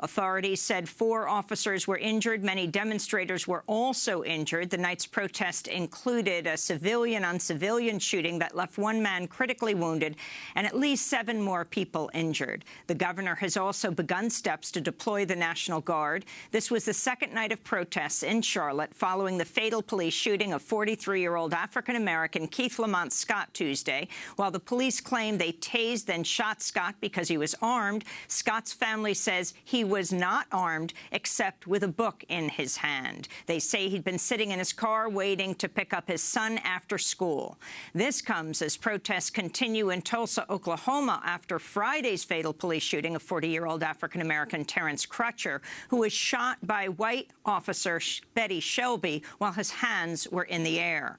Authorities said four officers were injured. Many demonstrators were also injured. The night's protest included a civilian-on-civilian shooting that left one man critically wounded and at least seven more people injured. The governor has also begun steps to deploy the National Guard. This was the second night of protests in Charlotte following the fatal police shooting of 43-year-old African-American Keith Lamont Scott Tuesday. While the police claim they tased and shot Scott because he was armed, Scott's family says he was not armed except with a book in his hand. They say he'd been sitting in his car waiting to pick up his son after school. This comes as protests continue in Tulsa, Oklahoma after Friday's fatal police shooting of 40-year-old African-American Terrence Crutcher, who was shot by white officer Betty Shelby while his hands were in the air.